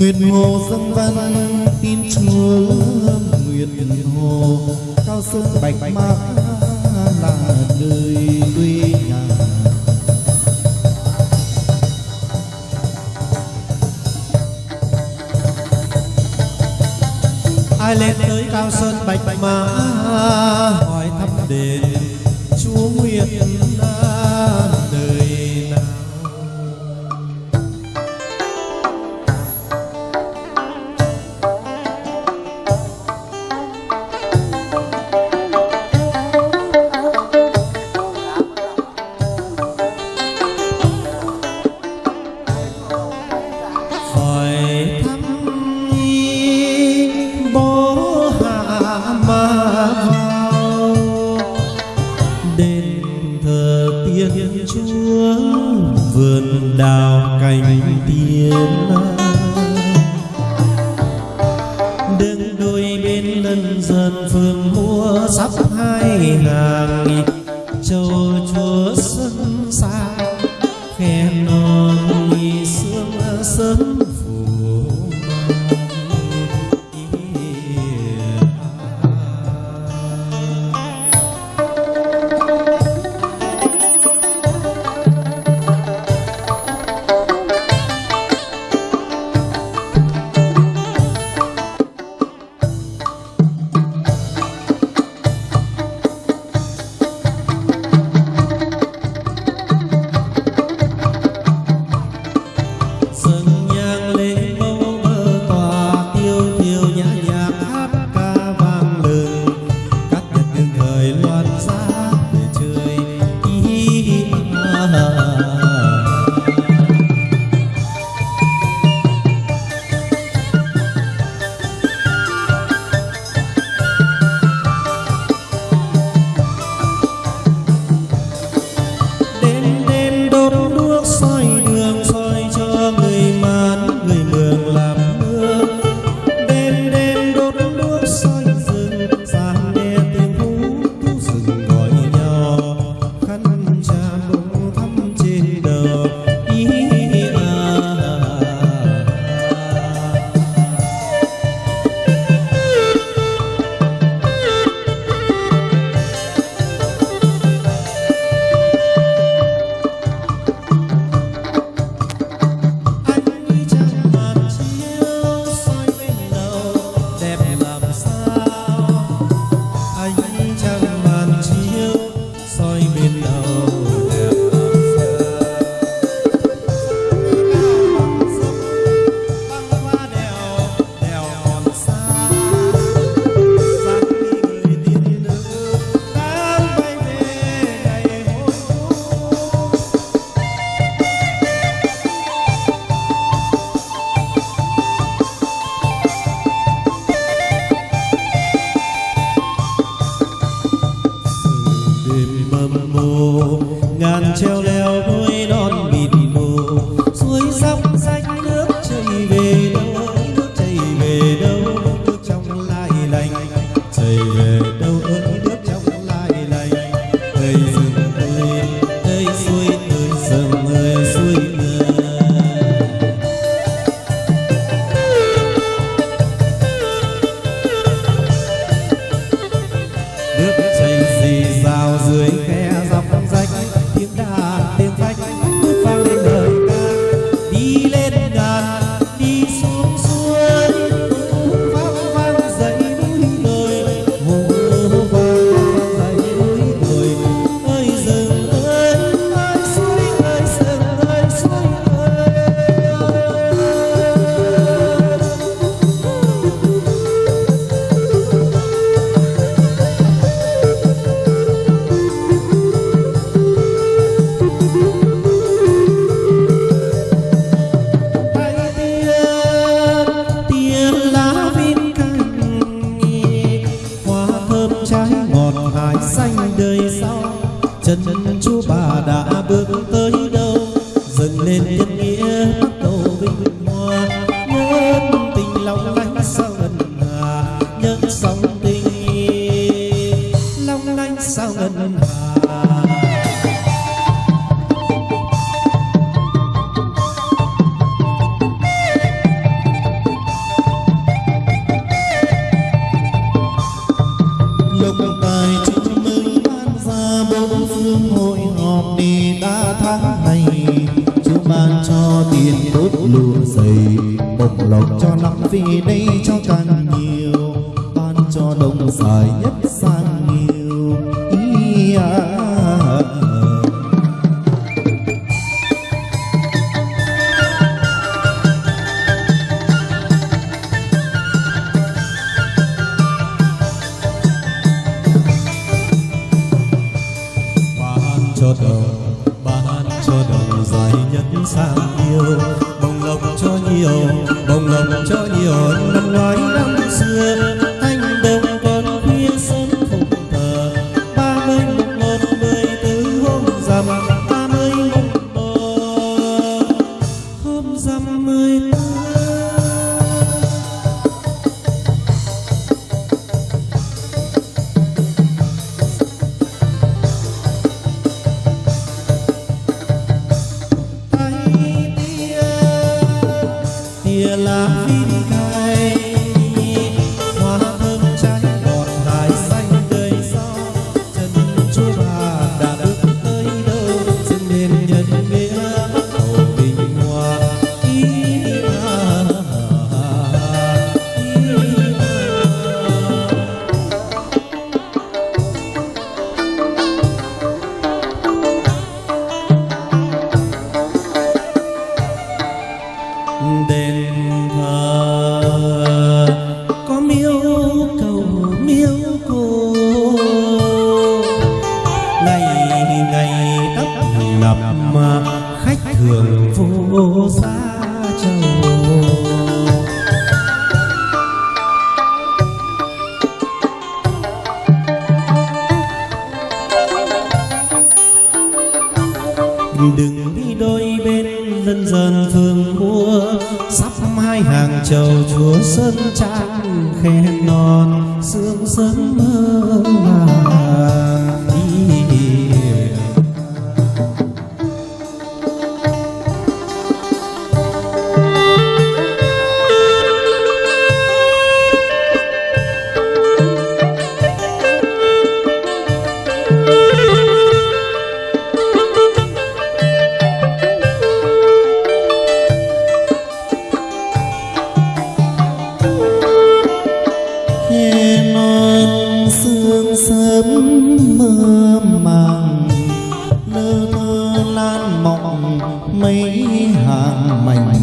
Nguyện hồ dân văn tin chúa Nguyện hồ, cao sơn bạch mạc là nơi quê nhà. Ai lên tới cao sơn bạch mã hỏi thăm đền ha ban cho tốt lụa dày, bộc lộc cho lắm vì đây cho càng nhiều, ban cho đông dài nhất sang đừng đi đôi bên dần dần phương mua sắp hai hàng chầu chúa sơn trang, khen non, sương sớm mơ màng. Mơ màng lơ thơ lan mộng mấy hàng mảnh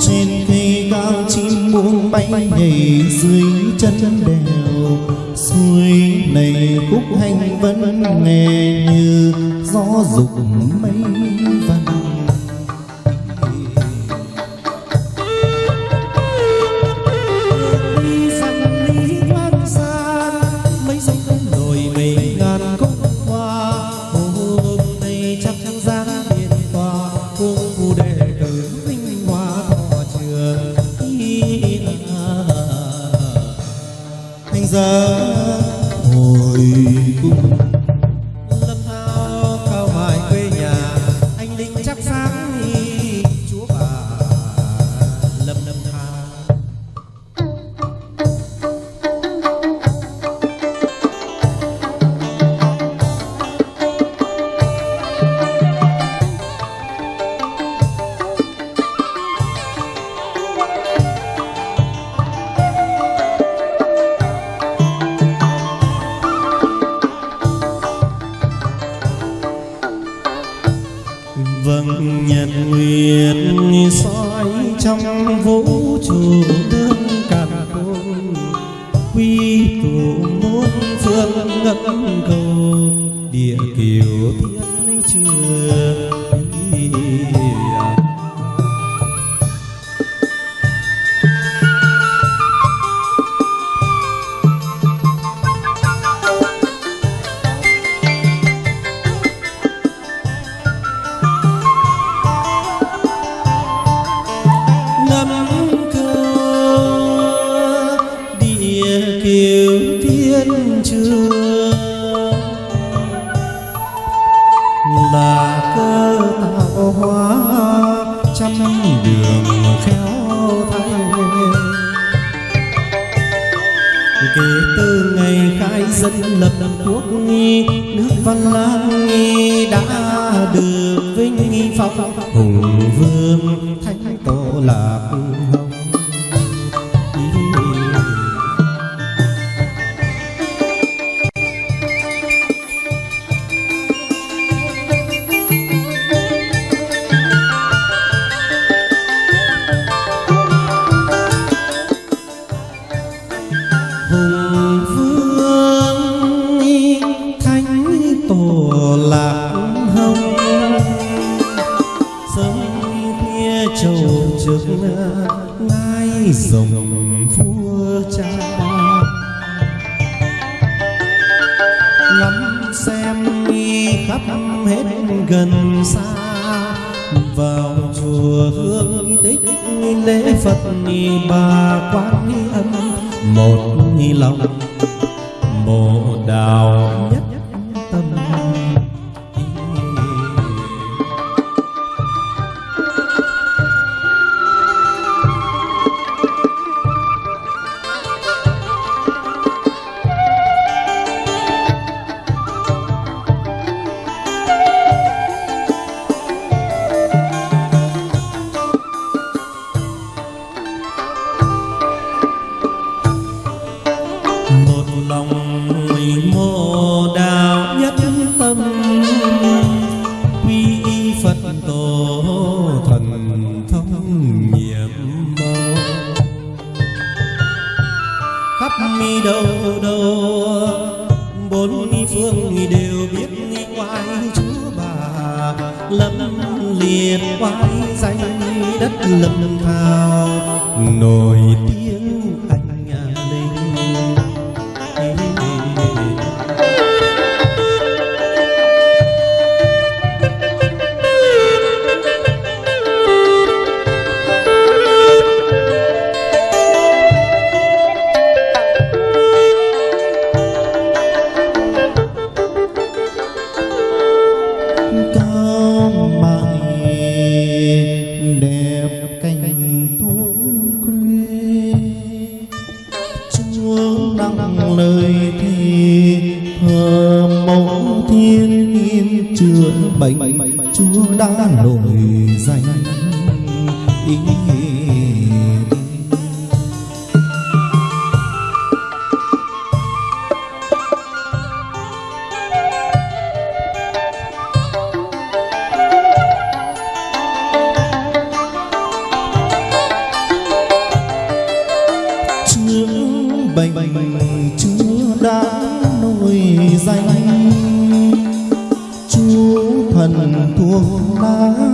trên cây cao chim muông bay nhảy dưới chân đèo suối này khúc hành vẫn nghe như gió dục mây trong kể từ ngày khai dân lập quốc nghi, nước văn lang đã được vinh phong. Hùng vương thánh tổ lạc hồng ba quán âm một lòng bộ đào nhất lâm buông lá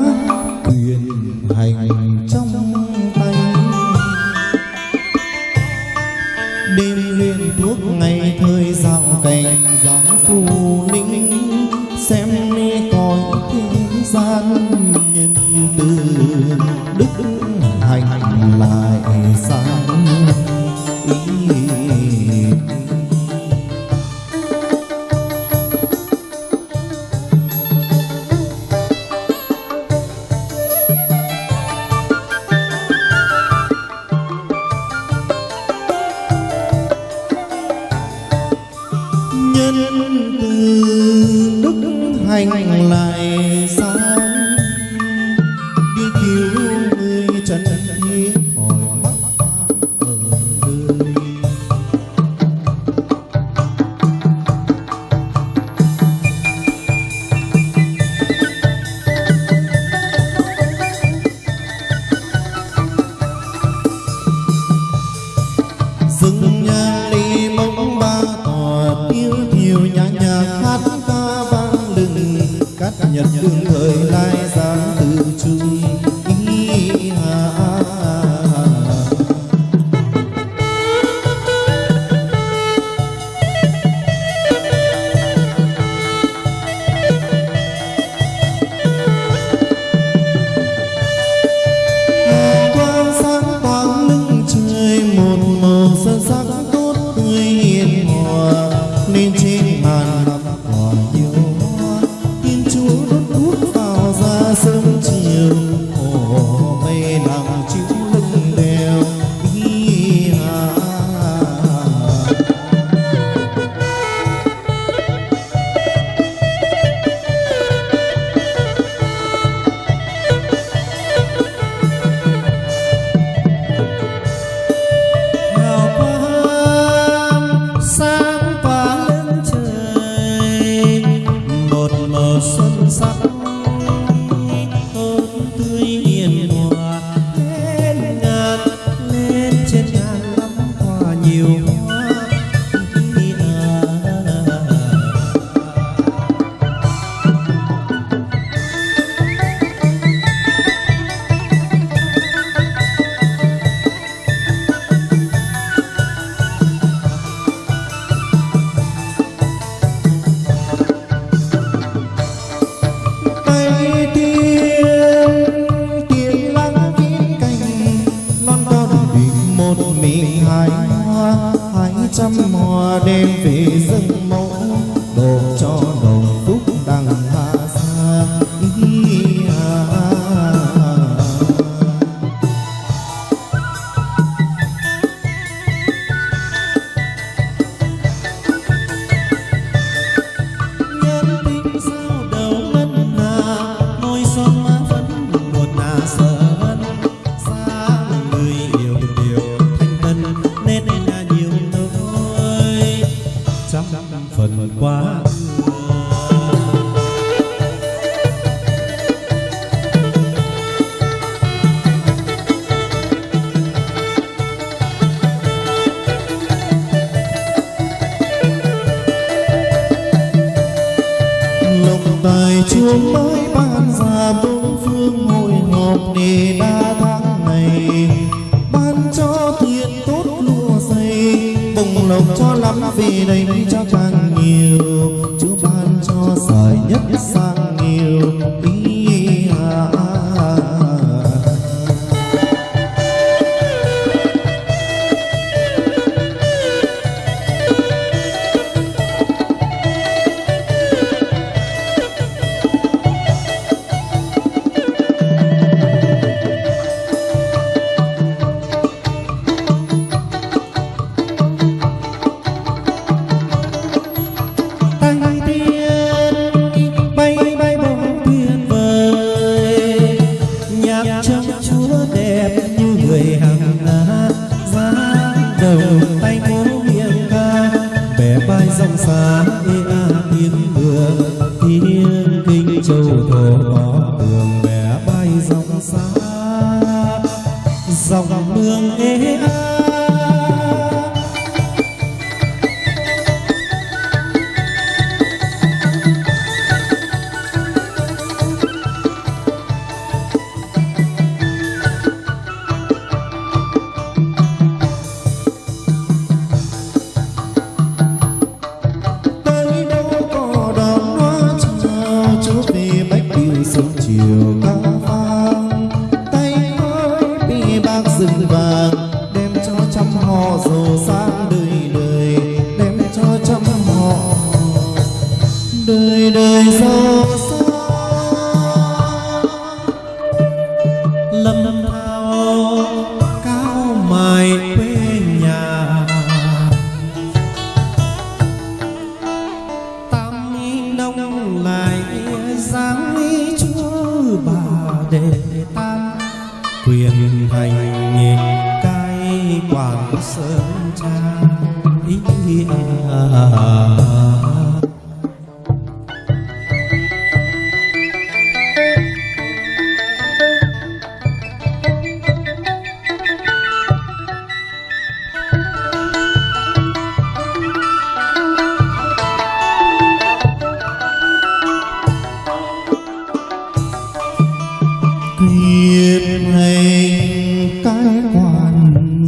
cắt nhật đương thời lai lộc tài chuông mới ban ra bốn phương hồi hộp đề đa tháng này. Ban cho thuyền tốt lúa dày bồng lộc cho lắm vì đây cho càng nhiều. Chúa ban cho giỏi nhất sang nhiều, ý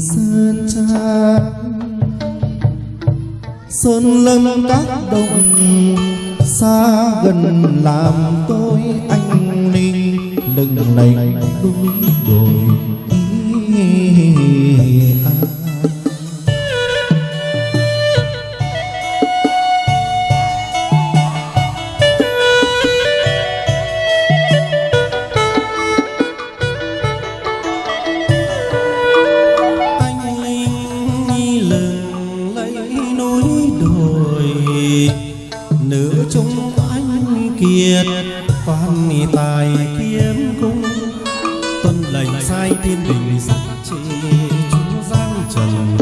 sơn trang sơn lâm các đồng xa gần làm tôi anh linh. đừng này đúng đồi ý, ý, biết quan tài kiếm cung. Tuân lệnh sai thiên đình sắc trị chúng giang trần.